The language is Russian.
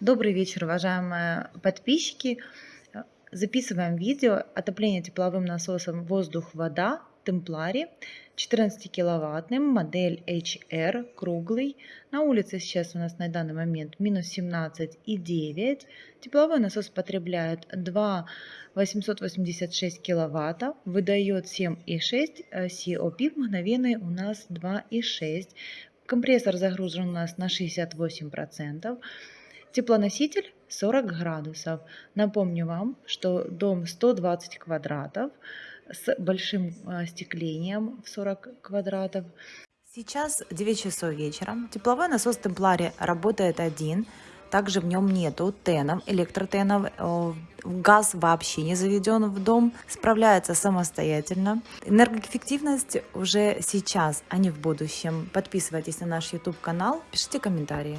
Добрый вечер, уважаемые подписчики. Э, Записываем видео отопление тепловым насосом воздух-вода Темплари 14 киловаттным, модель HR, круглый. На улице сейчас у нас на данный момент минус 17,9. Тепловой насос потребляет 2 886 киловатта, выдает 7,6, COP мгновенный у нас 2,6. Компрессор загружен у нас на 68%. Теплоноситель 40 градусов. Напомню вам, что дом 120 квадратов с большим остеклением в 40 квадратов. Сейчас 9 часов вечера. Тепловой насос Темплари работает один. Также в нем нету тенов, электротенов. Газ вообще не заведен в дом. Справляется самостоятельно. Энергоэффективность уже сейчас, а не в будущем. Подписывайтесь на наш YouTube канал, пишите комментарии.